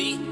see